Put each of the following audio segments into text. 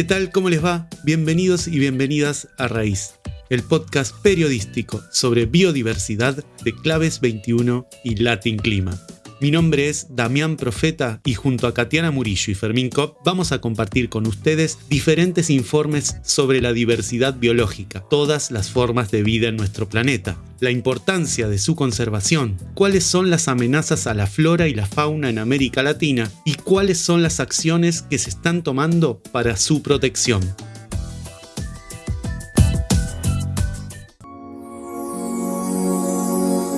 ¿Qué tal? ¿Cómo les va? Bienvenidos y bienvenidas a Raíz, el podcast periodístico sobre biodiversidad de Claves 21 y Latin Clima. Mi nombre es Damián Profeta y junto a Katiana Murillo y Fermín Kopp vamos a compartir con ustedes diferentes informes sobre la diversidad biológica, todas las formas de vida en nuestro planeta, la importancia de su conservación, cuáles son las amenazas a la flora y la fauna en América Latina y cuáles son las acciones que se están tomando para su protección.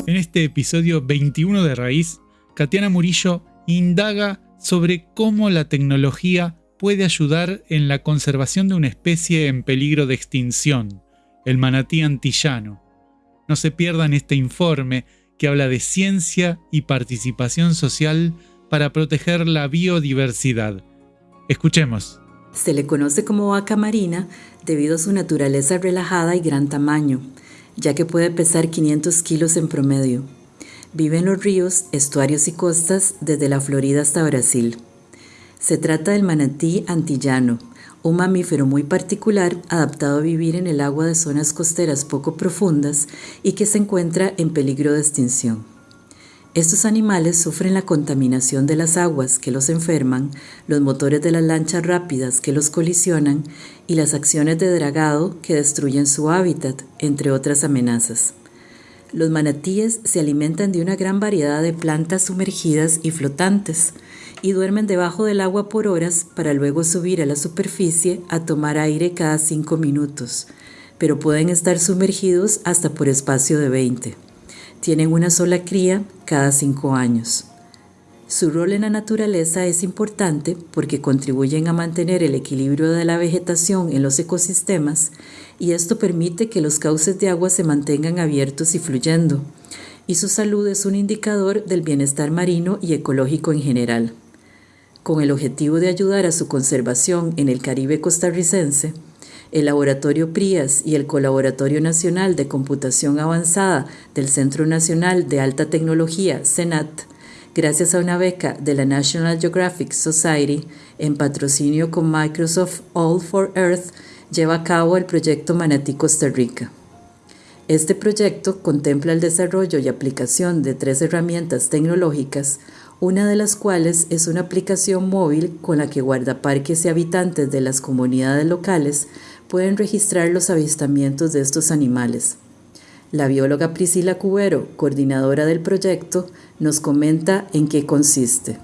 En este episodio 21 de Raíz Katiana Murillo indaga sobre cómo la tecnología puede ayudar en la conservación de una especie en peligro de extinción, el manatí antillano. No se pierdan este informe que habla de ciencia y participación social para proteger la biodiversidad. Escuchemos. Se le conoce como vaca marina debido a su naturaleza relajada y gran tamaño, ya que puede pesar 500 kilos en promedio. Vive en los ríos, estuarios y costas desde la Florida hasta Brasil. Se trata del manatí antillano, un mamífero muy particular adaptado a vivir en el agua de zonas costeras poco profundas y que se encuentra en peligro de extinción. Estos animales sufren la contaminación de las aguas que los enferman, los motores de las lanchas rápidas que los colisionan y las acciones de dragado que destruyen su hábitat, entre otras amenazas. Los manatíes se alimentan de una gran variedad de plantas sumergidas y flotantes y duermen debajo del agua por horas para luego subir a la superficie a tomar aire cada cinco minutos, pero pueden estar sumergidos hasta por espacio de 20. Tienen una sola cría cada cinco años. Su rol en la naturaleza es importante porque contribuyen a mantener el equilibrio de la vegetación en los ecosistemas y esto permite que los cauces de agua se mantengan abiertos y fluyendo, y su salud es un indicador del bienestar marino y ecológico en general. Con el objetivo de ayudar a su conservación en el Caribe costarricense, el Laboratorio PRIAS y el Colaboratorio Nacional de Computación Avanzada del Centro Nacional de Alta Tecnología, CENAT, gracias a una beca de la National Geographic Society en patrocinio con Microsoft All for Earth, lleva a cabo el proyecto Manatí Costa Rica. Este proyecto contempla el desarrollo y aplicación de tres herramientas tecnológicas, una de las cuales es una aplicación móvil con la que guardaparques y habitantes de las comunidades locales pueden registrar los avistamientos de estos animales. La bióloga Priscila Cubero, coordinadora del proyecto, nos comenta en qué consiste.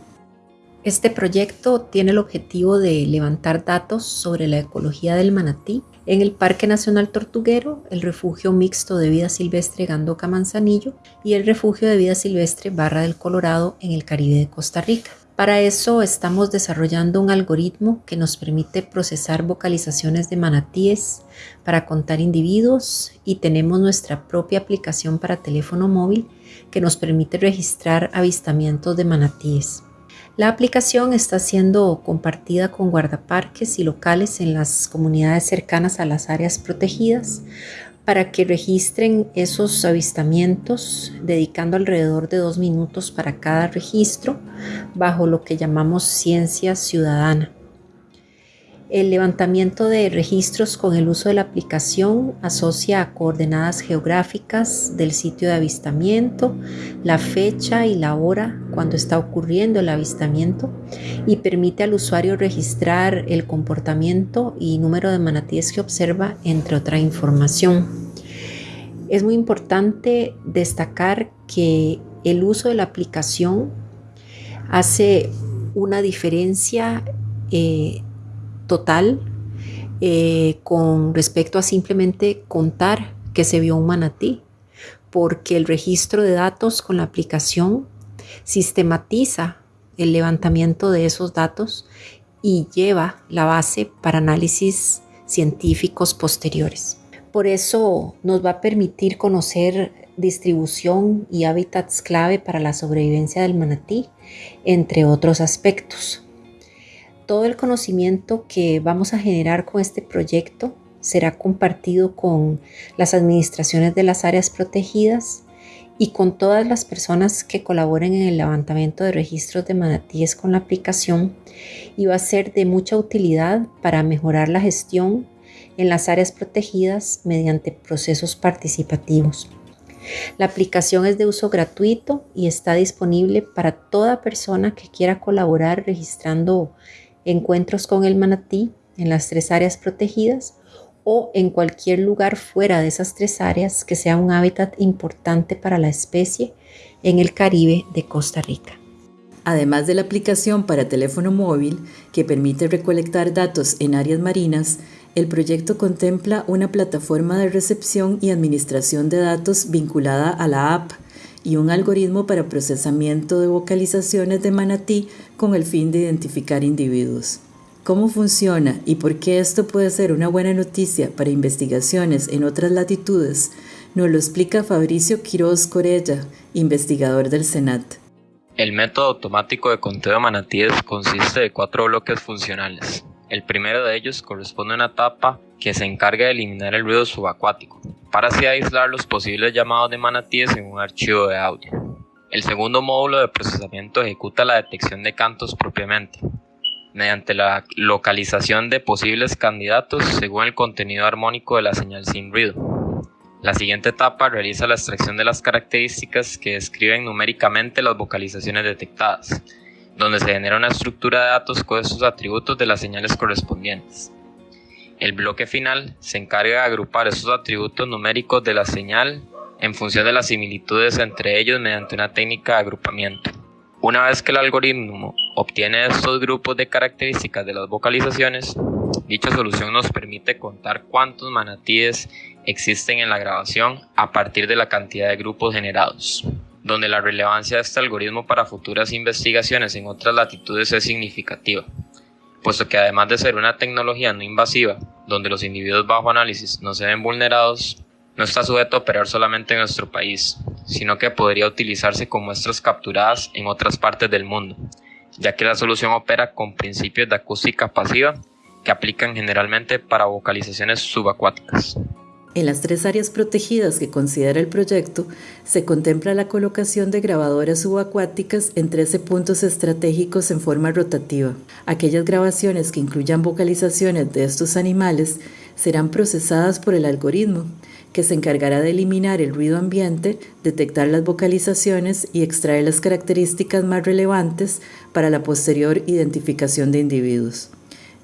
Este proyecto tiene el objetivo de levantar datos sobre la ecología del manatí en el Parque Nacional Tortuguero, el Refugio Mixto de Vida Silvestre Gandoca Manzanillo y el Refugio de Vida Silvestre Barra del Colorado en el Caribe de Costa Rica. Para eso estamos desarrollando un algoritmo que nos permite procesar vocalizaciones de manatíes para contar individuos y tenemos nuestra propia aplicación para teléfono móvil que nos permite registrar avistamientos de manatíes. La aplicación está siendo compartida con guardaparques y locales en las comunidades cercanas a las áreas protegidas para que registren esos avistamientos, dedicando alrededor de dos minutos para cada registro, bajo lo que llamamos ciencia ciudadana. El levantamiento de registros con el uso de la aplicación asocia a coordenadas geográficas del sitio de avistamiento, la fecha y la hora cuando está ocurriendo el avistamiento y permite al usuario registrar el comportamiento y número de manatíes que observa, entre otra información. Es muy importante destacar que el uso de la aplicación hace una diferencia eh, total eh, con respecto a simplemente contar que se vio un manatí, porque el registro de datos con la aplicación sistematiza el levantamiento de esos datos y lleva la base para análisis científicos posteriores. Por eso nos va a permitir conocer distribución y hábitats clave para la sobrevivencia del manatí, entre otros aspectos. Todo el conocimiento que vamos a generar con este proyecto será compartido con las administraciones de las áreas protegidas y con todas las personas que colaboren en el levantamiento de registros de manatíes con la aplicación y va a ser de mucha utilidad para mejorar la gestión en las áreas protegidas mediante procesos participativos. La aplicación es de uso gratuito y está disponible para toda persona que quiera colaborar registrando encuentros con el manatí en las tres áreas protegidas o en cualquier lugar fuera de esas tres áreas que sea un hábitat importante para la especie en el Caribe de Costa Rica. Además de la aplicación para teléfono móvil que permite recolectar datos en áreas marinas, el proyecto contempla una plataforma de recepción y administración de datos vinculada a la app y un algoritmo para procesamiento de vocalizaciones de manatí con el fin de identificar individuos. ¿Cómo funciona y por qué esto puede ser una buena noticia para investigaciones en otras latitudes? Nos lo explica Fabricio Quiroz Corella, investigador del Senat. El método automático de conteo de manatíes consiste de cuatro bloques funcionales. El primero de ellos corresponde a una etapa que se encarga de eliminar el ruido subacuático, para así aislar los posibles llamados de manatíes en un archivo de audio. El segundo módulo de procesamiento ejecuta la detección de cantos propiamente, mediante la localización de posibles candidatos según el contenido armónico de la señal sin ruido. La siguiente etapa realiza la extracción de las características que describen numéricamente las vocalizaciones detectadas, donde se genera una estructura de datos con estos atributos de las señales correspondientes. El bloque final se encarga de agrupar esos atributos numéricos de la señal en función de las similitudes entre ellos mediante una técnica de agrupamiento. Una vez que el algoritmo obtiene estos grupos de características de las vocalizaciones, dicha solución nos permite contar cuántos manatíes existen en la grabación a partir de la cantidad de grupos generados, donde la relevancia de este algoritmo para futuras investigaciones en otras latitudes es significativa, puesto que además de ser una tecnología no invasiva, donde los individuos bajo análisis no se ven vulnerados, no está sujeto a operar solamente en nuestro país, sino que podría utilizarse con muestras capturadas en otras partes del mundo, ya que la solución opera con principios de acústica pasiva que aplican generalmente para vocalizaciones subacuáticas. En las tres áreas protegidas que considera el proyecto, se contempla la colocación de grabadoras subacuáticas en 13 puntos estratégicos en forma rotativa. Aquellas grabaciones que incluyan vocalizaciones de estos animales serán procesadas por el algoritmo, que se encargará de eliminar el ruido ambiente, detectar las vocalizaciones y extraer las características más relevantes para la posterior identificación de individuos.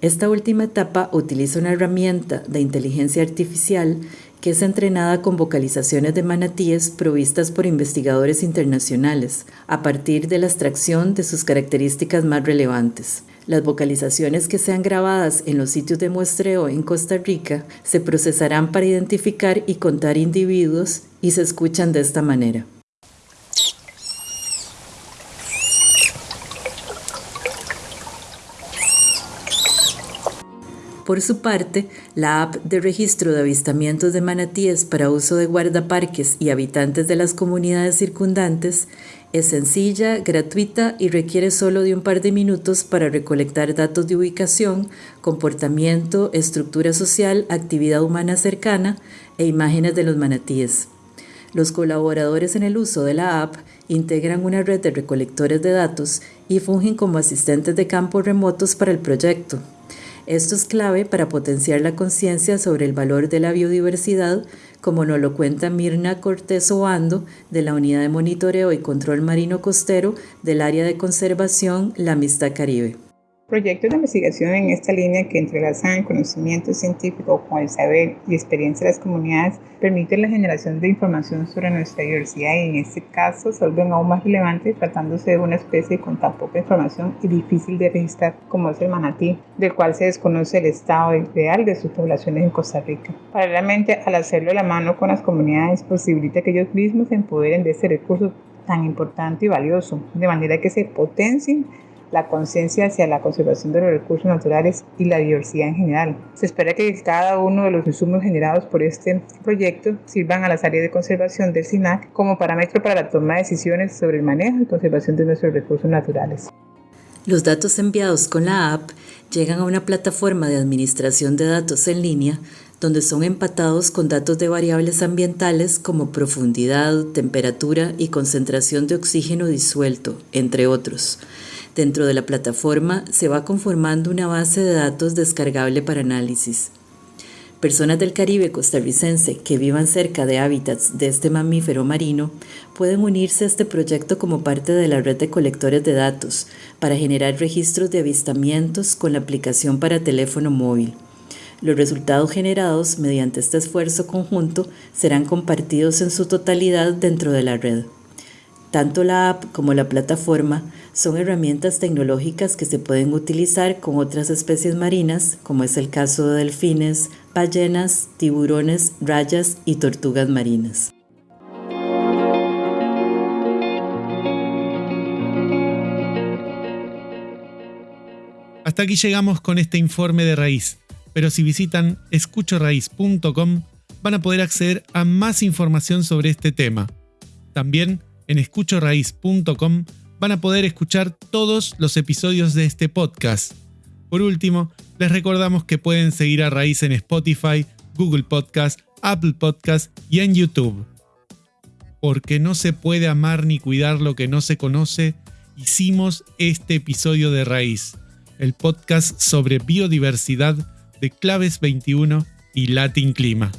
Esta última etapa utiliza una herramienta de inteligencia artificial que es entrenada con vocalizaciones de manatíes provistas por investigadores internacionales, a partir de la extracción de sus características más relevantes. Las vocalizaciones que sean grabadas en los sitios de muestreo en Costa Rica se procesarán para identificar y contar individuos y se escuchan de esta manera. Por su parte, la app de registro de avistamientos de manatíes para uso de guardaparques y habitantes de las comunidades circundantes es sencilla, gratuita y requiere solo de un par de minutos para recolectar datos de ubicación, comportamiento, estructura social, actividad humana cercana e imágenes de los manatíes. Los colaboradores en el uso de la app integran una red de recolectores de datos y fungen como asistentes de campo remotos para el proyecto. Esto es clave para potenciar la conciencia sobre el valor de la biodiversidad, como nos lo cuenta Mirna Cortés Obando de la Unidad de Monitoreo y Control Marino Costero del Área de Conservación La Amistad Caribe. Proyectos de investigación en esta línea que entrelazan el conocimiento científico con el saber y experiencia de las comunidades permiten la generación de información sobre nuestra diversidad y en este caso se vuelven aún más relevantes tratándose de una especie con tan poca información y difícil de registrar como es el manatí, del cual se desconoce el estado ideal de sus poblaciones en Costa Rica. Paralelamente, al hacerlo de la mano con las comunidades, posibilita que ellos mismos se empoderen de este recurso tan importante y valioso, de manera que se potencien la conciencia hacia la conservación de los recursos naturales y la diversidad en general. Se espera que cada uno de los insumos generados por este proyecto sirvan a las áreas de conservación del SINAC como parámetro para la toma de decisiones sobre el manejo y conservación de nuestros recursos naturales. Los datos enviados con la app llegan a una plataforma de administración de datos en línea donde son empatados con datos de variables ambientales como profundidad, temperatura y concentración de oxígeno disuelto, entre otros. Dentro de la plataforma se va conformando una base de datos descargable para análisis. Personas del Caribe costarricense que vivan cerca de hábitats de este mamífero marino pueden unirse a este proyecto como parte de la red de colectores de datos para generar registros de avistamientos con la aplicación para teléfono móvil. Los resultados generados mediante este esfuerzo conjunto serán compartidos en su totalidad dentro de la red. Tanto la app como la plataforma son herramientas tecnológicas que se pueden utilizar con otras especies marinas, como es el caso de delfines, ballenas, tiburones, rayas y tortugas marinas. Hasta aquí llegamos con este informe de raíz, pero si visitan escuchoraíz.com van a poder acceder a más información sobre este tema. También en escuchoraíz.com van a poder escuchar todos los episodios de este podcast. Por último, les recordamos que pueden seguir a Raíz en Spotify, Google Podcast, Apple Podcast y en YouTube. Porque no se puede amar ni cuidar lo que no se conoce, hicimos este episodio de Raíz, el podcast sobre biodiversidad de Claves 21 y Latin Clima.